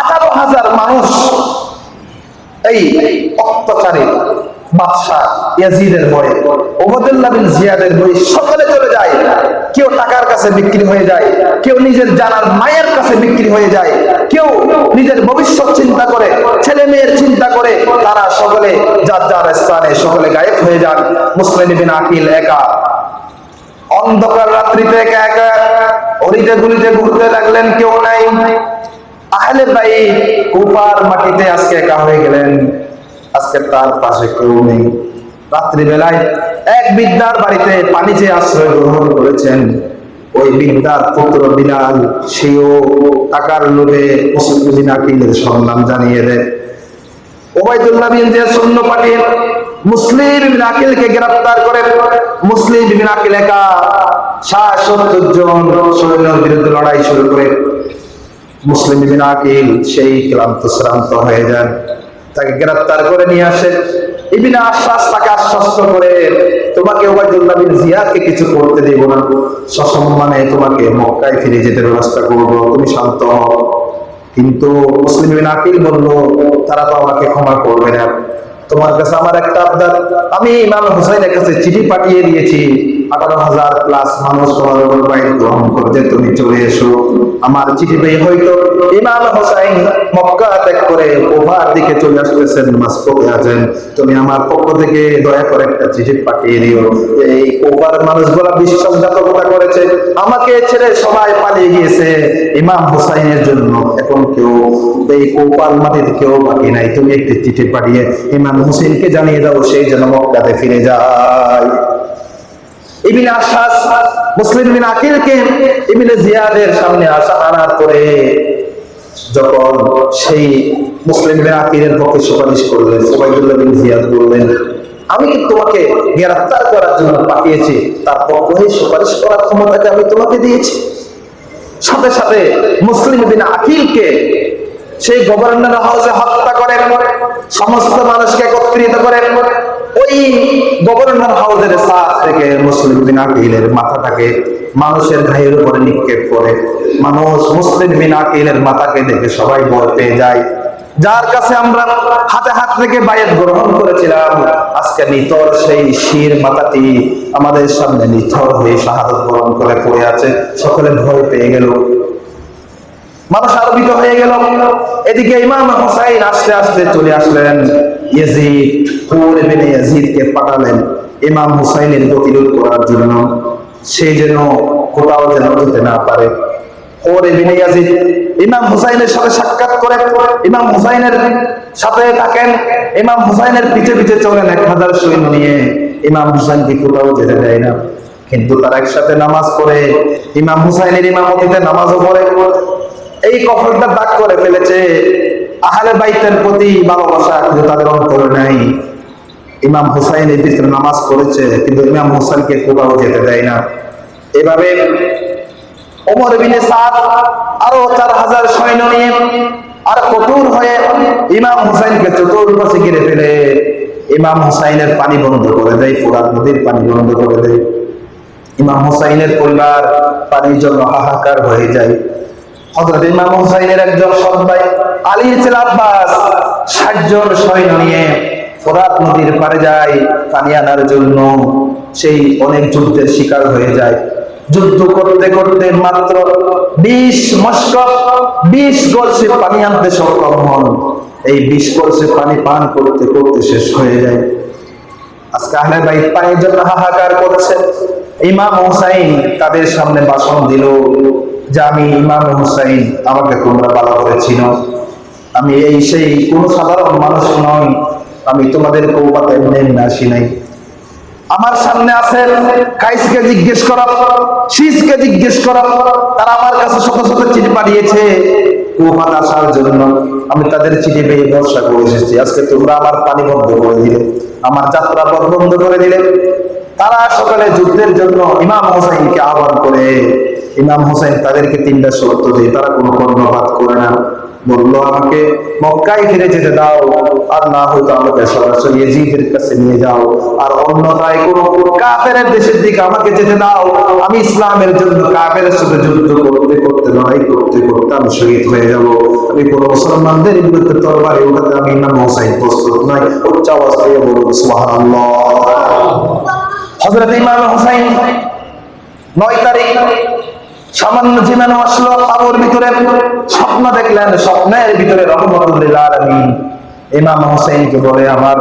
আঠারো হাজার মানুষ এই অত্যাচারে ভবিষ্যৎ চিন্তা করে, ছেলে মেয়ের চিন্তা করে, তারা সকলে যার যার স্থানে সকলে গায়েব হয়ে যান। মুসলিম বিন আকিল একা। অন্ধকার রাত্রিতে একা একা অরিতে গুলিতে ঘুরতে লাগলেন কেউ নাই। আহলে ভাই কুফার মাটিতে আজকে একা হয়ে গেলেন। আজকে তার পাশে কেউ নেই। রাত্রিবেলায় এক বিদ্যার বাড়িতে পানি চেয়ে আশ্রয় গ্রহণ করেছেন, ওই বিদ্যার পুত্র বিলাল, সেও টাকার লোভে আকিলের সন্ধান জানিয়ে দেয়। মুসলিম বিরুদ্ধে লড়াই শুরু করে মুসলিম বিন আকিল সেই ক্লান্ত শ্রান্ত হয়ে যান। তাকে গ্রেফতার করে নিয়ে আসে। ইবিনা আশ্বাস তাকে আশ্বস্ত করে, তোমাকে ওবাইদুল্লাহ বিন জিয়াদকে কিছু করতে দেব না। সসম্মানে তোমাকে মক্কায় ফিরে যেতে ব্যবস্থা করব। তুমি শান্ত হও। কিন্তু মুসলিম বিন আকিল বলল, তারা তো আমাকে ক্ষমা করবে না। তোমার কাছে আমার একটা আবদার। আমি ইমাম হুসাইনের কাছে চিঠি পাঠিয়ে দিয়েছি। আঠারো হাজার প্লাস মানুষ তোমার উপর বাইর গ্রহণ করতে তুমি চলে এসো। আমার চিঠি পেয়ে হয়তো ইমাম হোসাইন মক্কা ত্যাগ করে ওভার দিকে চলে আসতেছেন মাসপকে আছেন তুমি আমার পক্ষ থেকে দয়া করে একটা চিঠি পাঠিয়ে দিও। এই ওভার মানুষগুলা বিশ্বাসঘাতকতা করেছে। আমাকে ছেড়ে সবাই পালিয়ে গিয়েছে ইমাম হোসাইনের জন্য। এখন কেউ এই কোপাল মাটিতে কেউ বাকি নাই। তুমি একটি চিঠি পাঠিয়ে ইমাম হোসেনকে জানিয়ে দাও সেই যেন মক্কাতে ফিরে যায়। ইবিন আশাস মুসলিম বিন আকিলকে ইবিন জিয়াদের সামনে আসা আনার পরে যখন সেই মুসলিম বিন আকিলের পক্ষে সুপারিশ করলেন ওবাইদুল্লাহ বিন জিয়াদ বললেন, আমি কি তোমাকে গ্রেফতার করার জন্য পাঠিয়েছি? তার পক্ষে সুপারিশ করার ক্ষমতাকে আমি তোমাকে দিয়েছি। সাথে সাথে মুসলিম বিন আকিলকে সেই গভর্নর হাউসে হত্যা করেন, সমস্ত মানুষকে একত্রিত করেন ওই গভর্নর হাউসের সাথ থেকে মুসলিম বিন আকিলের মাথাটাকে মানুষের ভাইয়ের উপরে নিক্ষেপ করে, মানুষ মুসলিম বিন আকিলের মাথাকে দেখে সবাই ভয় পেয়ে যায়। যার কাছে আমরা হাতে হাত থেকে বায়াত গ্রহণ করেছিলাম, আজকে নিতর সেই শির মাথাটি আমাদের সামনে নিথর হয়ে শাহাদত গ্রহণ করে পড়ে আছে। সকলে ভয় পেয়ে গেল। মানুষ আলোকিত হয়ে গেল। এদিকে ইমাম হোসাইন আস্তে আস্তে চলে আসলেন। ইয়াজিদকে পাঠালেন। ইমাম হুসাইনের প্রতিরোধ করার জন্য। সে যেন কোথাও যেন যেতে না পারে। চলেন এক হাজার দেয় না। কিন্তু তারা একসাথে নামাজ পড়ে। ইমাম হুসাইনের ইমামতিতে নামাজও পড়ে। এই কফরটা দাগ করে ফেলেছে। আহলে বাইতের প্রতি ভালোবাসা কিন্তু তাদের অন্তরে নাই। ইমাম হুসাইন এই পিছনে নামাজ পড়েছে, কিন্তু ইমাম হুসাইনকে কোথাও যেতে দেয় না। এভাবে ওমর বিনে সাদ আরও চার হাজার সৈন্য নিয়ে আর কঠোর হয়ে ইমাম হুসাইনকে চতুর্পাশে ঘিরে ফেলে। ইমাম হুসাইনের পানি বন্ধ করে দেয় ফুরাত নদীর পানি বন্ধ করে দেয়। ইমাম হুসাইনের পরিবার পানির জন্য হাহাকার হয়ে যায়। হযরত ইমাম হুসাইনের একজন সৎ ভাই আলীর ছেলে আব্বাস। ষাট জন সৈন্য নিয়ে ফোরাত নদীর পারে যায় পানি আনার জন্য। সেই অনেক যুদ্ধের শিকার হয়ে যায়। যুদ্ধ করতে করতে মাত্র বিশ মস্ক, বিশ গলসে পানি আনতে সক্ষম হন। এই বিশ গলসে পানি পান করতে করতে শেষ হয়ে যায়। আজকে আহলে বাইত পানির জন্য হাহাকার করছে। ইমাম হুসাইন তাদের সামনে ভাষণ দিল যে আমি ইমাম হুসাইন, আমাকে তোমরা ভালো করে চিনো। আমি এই সেই কোন সাধারণ মানুষ নই, আমি তোমাদের কৌপাতে এমনি আসি নাই। আমার সামনে আছেন কাইসকে জিজ্ঞেস করা শীষকে জিজ্ঞেস করা, তারা আমার কাছে শত শত চিঠি পাঠিয়েছে। কুফাত আসার জন্য আমি তাদের চিঠি পেয়ে ভরসা করে এসেছি। আজকে তোমরা আমার পানি বন্ধ করে দিলে, আমার যাত্রা পথ বন্ধ করে দিলে। তারা সকালে যুদ্ধের জন্য ইমাম হোসাইনকে আহ্বান করে ইমাম হোসেন তাদেরকে তিনটা শর্ত দিয়ে, তারা কোনো কর্ণপাত করে না। বলল, আমাকে মক্কায় ফিরে যেতে দাও, আর না হয়তো আমাকে সরাসরি এজিদের কাছে নিয়ে যাও। আর অন্যথায় কোনো কাফের দেশের দিকে আমাকে যেতে দাও। আমি ইসলামের জন্য কাফের সাথে যুদ্ধ করতে করতে, লড়াই করতে করতে আমি শহীদ হয়ে যাব। আমি কোন মুসলমানদের বিরুদ্ধে তরবারে ওঠাতে আমি ইমাম হোসাইন প্রস্তুত নয় উচ্চ অবস্থায় বলুন সুবহানাল্লাহ। হযরত ইমাম হোসাইন নয় তারিখ সামান্য জীবনে আসলো আবুর ভিতরে স্বপ্ন দেখলেন, স্বপ্নের ভিতরে রহমতুল্লাহ আলামিন ইমাম হোসেনকে বলে, আমার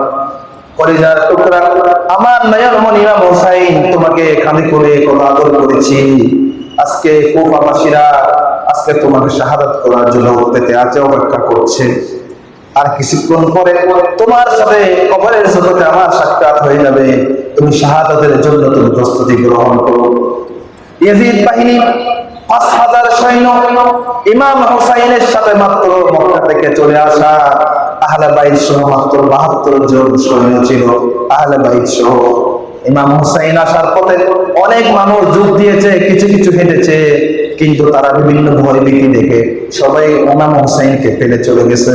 আমার তোমাকে করে আদর করেছি। আজকে আজকে তোমাকে শাহাদাত করার জন্য করছে। আর কিছুক্ষণ পরে তোমার সাথে কবরের আমার সাক্ষাৎ হয়ে যাবে। তুমি শাহাদাতের জন্য তুমি প্রস্তুতি গ্রহণ করো। বাহিনী পাঁচ হাজার সৈন্য ইমাম সাথে মাত্র মক্কা থেকে চলে আসা। আহলে সহ মাত্র বাহাত্তর জন সৈন্য ছিল। আহলে সহ ইমাম হুসাইন আসার পথে অনেক মানুষ দিয়েছে, কিছু কিছু হেঁটেছে, কিন্তু তারা বিভিন্ন ভয় ভীতি দেখে সবাই ইমাম হুসাইনকে ফেলে চলে গেছে।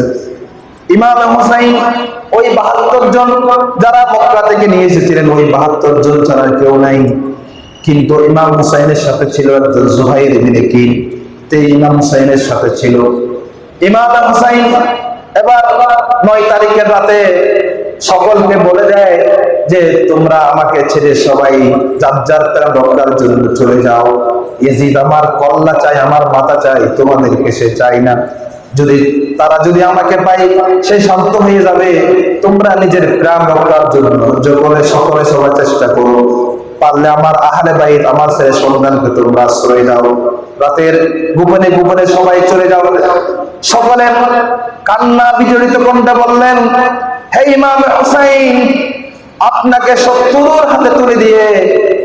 ইমাম হুসাইন ওই বাহাত্তর জন যারা মক্কা থেকে নিয়ে এসেছিলেন, ওই বাহাত্তর জন ছাড়া কেউ নাই। কিন্তু ইমাম হুসাইনের সাথে ছিল একজন জুহাইর ইবনে কিল। তে ইমাম হুসাইনের সাথে ছিল। ইমাম হুসাইন এবার নয় তারিখের রাতে সকলকে বলে দেয় যে, তোমরা আমাকে ছেড়ে সবাই জন্য চলে যাও। আমার কল্লা চাই, আমার মাথা চাই, তোমাদেরকে সে চাই না। যদি তারা যদি আমাকে পাই সে শান্ত হয়ে যাবে। তোমরা নিজের প্রাণ রক্ষার জন্য সকলে সকলে সবার চেষ্টা করো। পারলে আমার আহলে বাইত, আমার ছেলে সন্তানকে তোমরা আশ্রয় দাও রাতের গোপনে গোপনে সবাই চলে যাও। সকলে কান্না বিজড়িত কণ্ঠে বললেন, হে ইমাম হুসাইন, আপনাকে শত্রুর হাতে তুলে দিয়ে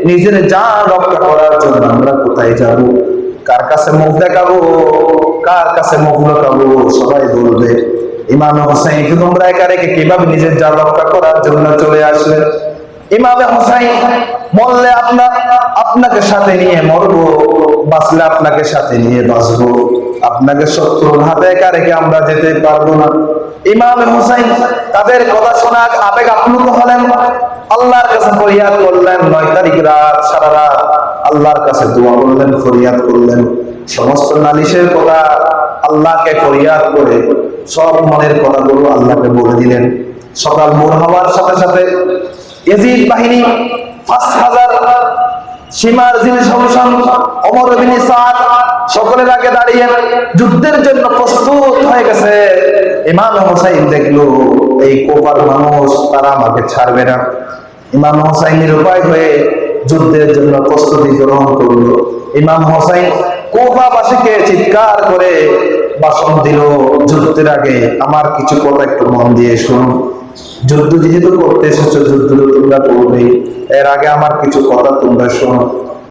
নিজের জান রক্ষা করার জন্য আমরা কোথায় যাব? কার কাছে মুখ দেখাবো? কার কাছে মুখ লুকাবো? সবাই বলবে, ইমাম হোসাইন তোমরা একা রেখে কীভাবে নিজের জান রক্ষা করার জন্য চলে আসলেন ইমামে হোসাইন মরলে আপনার, আপনাকে সাথে নিয়ে মরবো, বাঁচলে আপনাকে সাথে নিয়ে বাঁচবো। আপনাকে শত্রুর হাতে একা রেখে আমরা যেতে পারব না। ইমাম হুসাইন তাদের কথা শোনা আবেগ আপ্লুত হলেন। আল্লাহর কাছে ফরিয়াদ করলেন, নয় তারিখ রাত, সারা রাত আল্লাহর কাছে দোয়া করলেন, ফরিয়াদ করলেন। সমস্ত নালিশের কথা আল্লাহকে ফরিয়াদ করে সব মনের কথাগুলো আল্লাহকে বলে দিলেন। সকাল ভোর হওয়ার সাথে সাথে বাহিনী পাঁচ হাজার সীমার সাদ, সকলের আগে দাঁড়িয়ে যুদ্ধের জন্য প্রস্তুত হয়ে গেছে। ইমাম হোসাইন দেখল, এই কোপার মানুষ তারা আমাকে ছাড়বে না। ইমাম হোসাইনের উপায় হয়ে যুদ্ধের জন্য প্রস্তুতি গ্রহণ করল। ইমাম হোসাইন কোপাবাসীকে চিৎকার করে বাসন দিল, যুদ্ধের আগে আমার কিছু কথা একটু মন দিয়ে শুনুন। যুদ্ধ যেহেতু করতে এসেছ যুদ্ধ তোমরা করবেই এর আগে আমার কিছু কথা তোমরা শোনো।